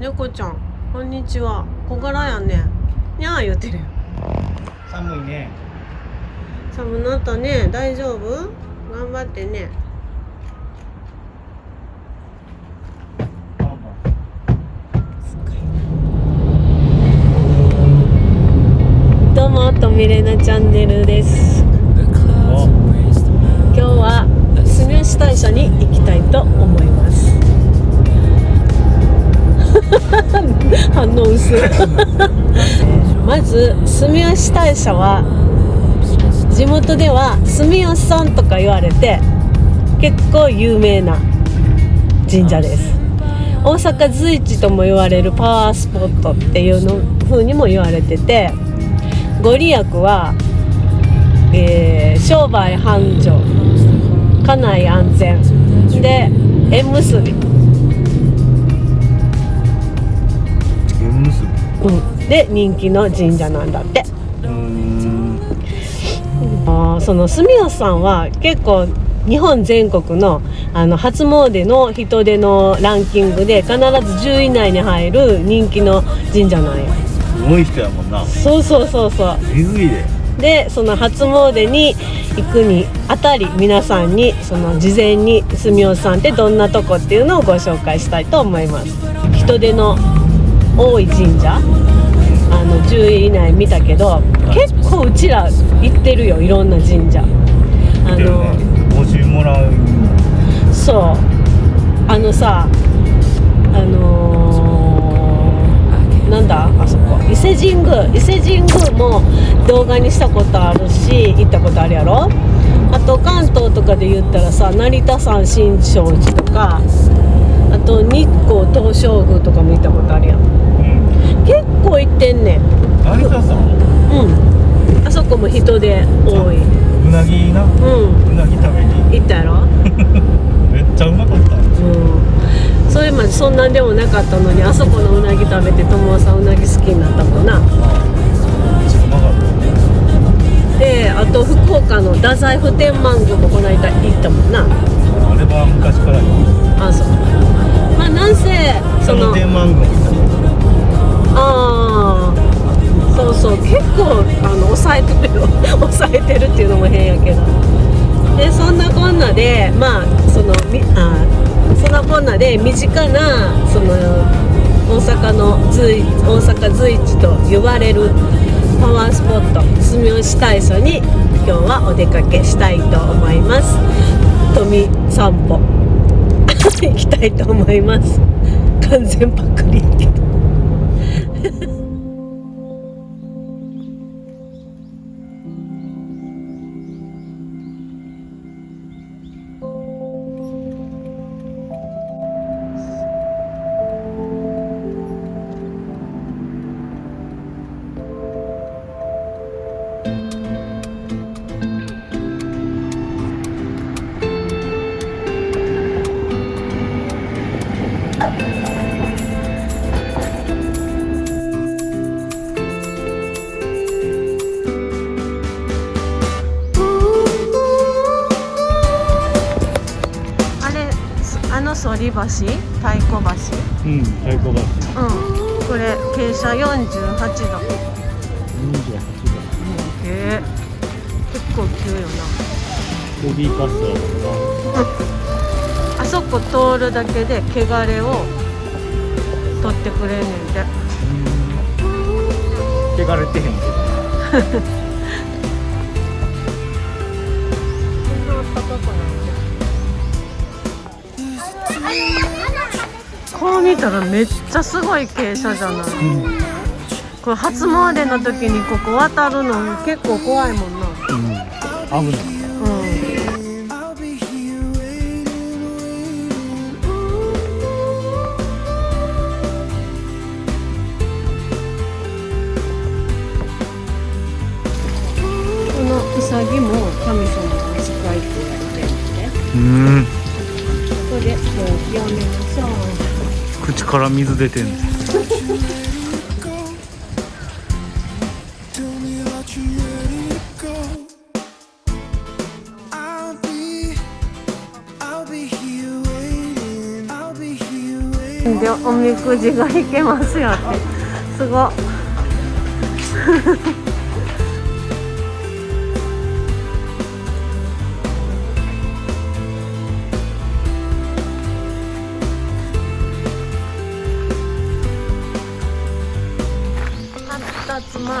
猫ちゃん。こんにちは。小柄やね。にゃー言うてるよ。寒いね。寒なったね。大丈夫？頑張ってね。どうもとみれなチャンネルです。今日は住吉大社に行きたいと思います 反応薄。い まず住吉大社は地元では住吉さんとか言われて結構有名な神社です。大阪随一とも言われるパワースポットっていうの風にも言われててご利益は、えー商売繁盛家内安全で縁結び、うん、で人気の神社なんだって。あーその住吉さんは結構日本全国のあの初詣の人出のランキングで必ず10位以内に入る人気の神社なんや。すごい人やもんな。そうそうそうそう。でその初詣に行くにあたり皆さんにその事前に住吉さんってどんなとこっていうのをご紹介したいと思います。人出の多い神社？あの10位以内見たけど結構うちら行ってるよいろんな神社。あの、募集もらうそう。あのさあのーなんだ？あそこ伊勢神宮。伊勢神宮も動画にしたことあるし行ったことあるやろ？あと関東とかで言ったらさ成田山新勝寺とかと日光東照宮とかも行ったことあるやん。うん。結構行ってんねん。成田さんう。ん。あそこも人で多い。うなぎな。うん。うなぎ食べに。行ったやろ？めっちゃうまかった。うん、それまでそんなんでもなかったのにあそこのうなぎ食べて友さんうなぎ好きになったもんな。うまかった。であと福岡の太宰府天満宮もこの間行ったもんなあれは昔からよあそう。まあなんせそそのの天満宮も行ったねああそうそう。結構あの抑えてるよ。抑えてるっていうのも変やけど。でそんなこんなでまあそのみあそんなこんなで身近なその大阪の随大阪随一と呼ばれるパワースポット住吉大社に今日はお出かけしたいと思います富散歩行きたいと思います完全パクリり橋？太鼓橋？うん太鼓橋。うん。これ傾斜48度28度。へえ結構急よボディーカス。ターだなあそこ通るだけで汚れを取ってくれん。ねん。てな汚れてへん。けどな暖かくないこう見たらめっちゃすごい傾斜じゃない？これ初詣の時にここ渡るの結構怖いもんな。うん。危ない。うんから水出てんでおみくじが引けますよっすごっ。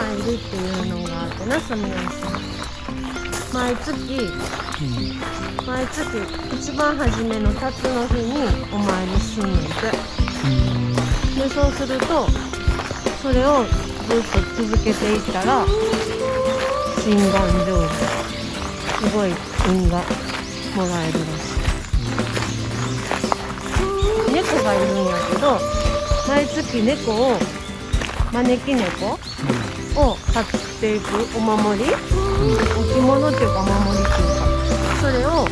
発達参りっていうのがあってな住吉毎月毎月一番初めの辰の日にお参りすんねんてでそうするとそれをずっと続けていったら心願成就すごい運がもらえるらしい猫がいるんやけど毎月猫を招き猫を買っていくお守り、置物っていうかお守りっていうかそれを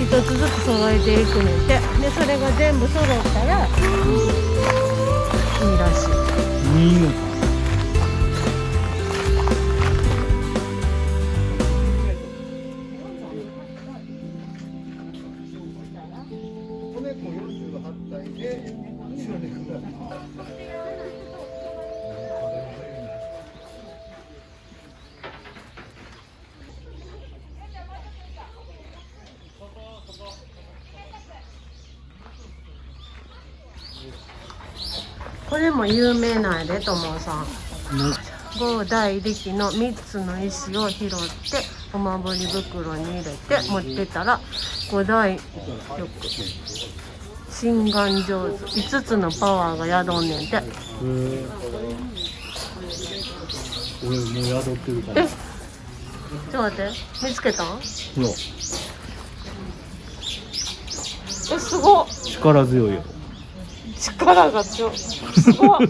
一つずつ揃えていくねんて。でそれが全部揃ったらいいらしい。いいのか。これも有名なんやでともさん。五大力の3つの石を拾ってお守り袋に入れて持ってたら五大力心願上手5つのパワーが宿んねんて。俺もう宿ってるかえ？らちょっと待って。見つけたん？えすごっ。力強いよ力が強い。すごい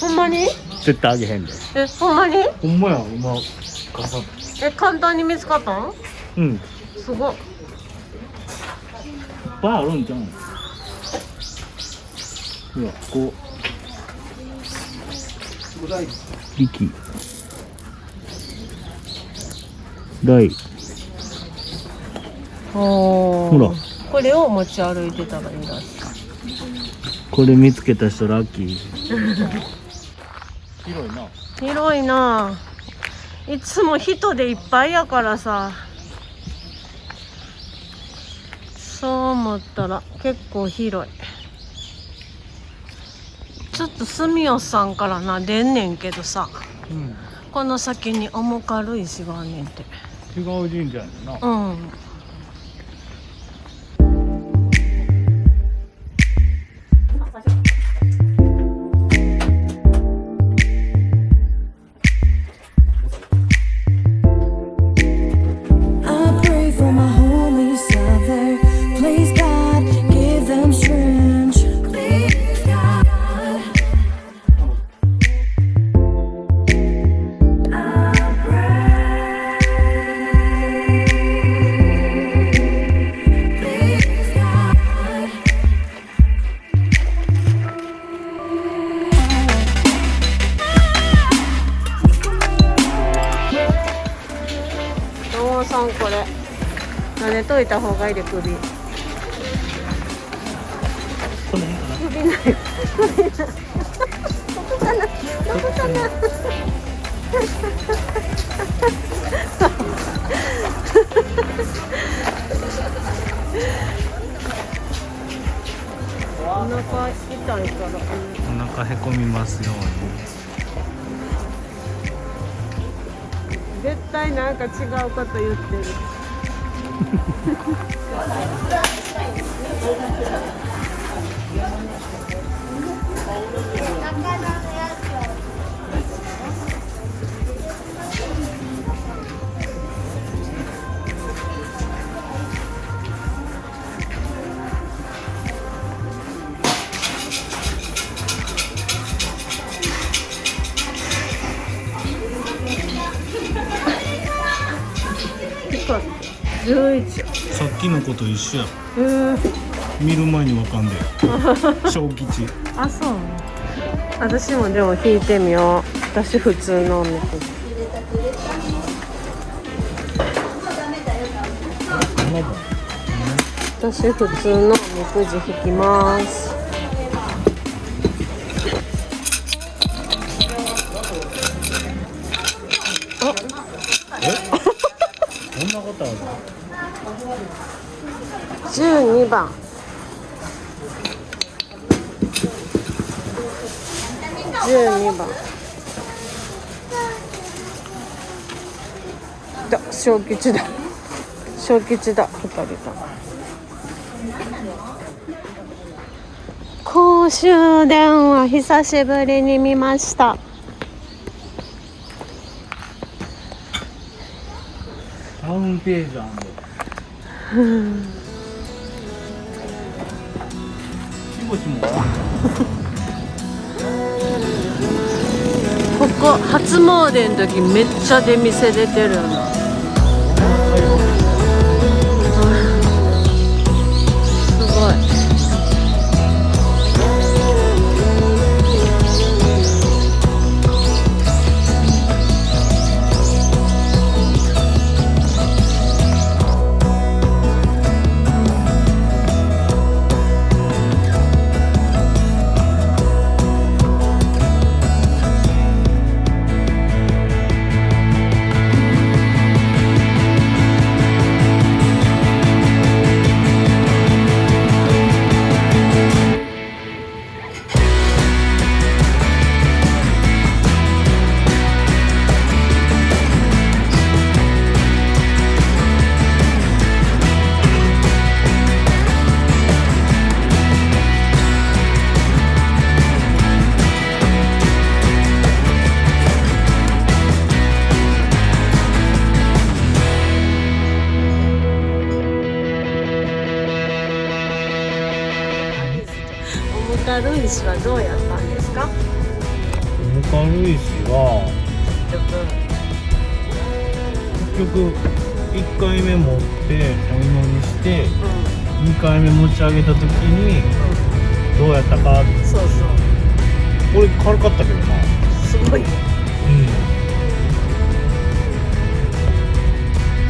ほんまに？絶対あげへんで。えほんまに？ほんまや今傘え簡単に見つかったん？うん。すごっ。ぱいあるんじゃんほらこう。力大ほほら。これを持ち歩いてたらいいらしいこれ見つけた人ラッキー。広いな。広いな。いつも人でいっぱいやからさ。そう思ったら結構広い。ちょっと住吉さんからな出んねんけどさ。うん。この先に重軽い石があんねんて。違う神社やねんな。うん「いた方がいいで首首ない首ないここかなここかなお腹痛いからお腹へこみますよう絶対なんか違うこと言ってる 감사합니다. 음. 11にさっきのこと一緒やえー、見る前にわかんで。小吉。あそう。私もでも弾いてみよう。私普通のおみくじ私普通のおみくじ引きます12番。12番。だ小吉だ。小吉だ。二人だ公衆電話久しぶりに見ました。タウンページあんの？ここ初詣の時めっちゃ出店出てるよな。重軽石はどうやったんですか？重軽石は結局結局1回目持ってお祈りしてう2回目持ち上げた時にどうやったかんそう。そう俺軽かったけどな。すごいね。うん。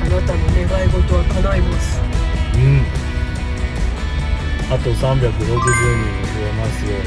あなたの願い事は叶います。うん。あと360人ますように。